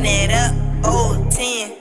run it up, old 10.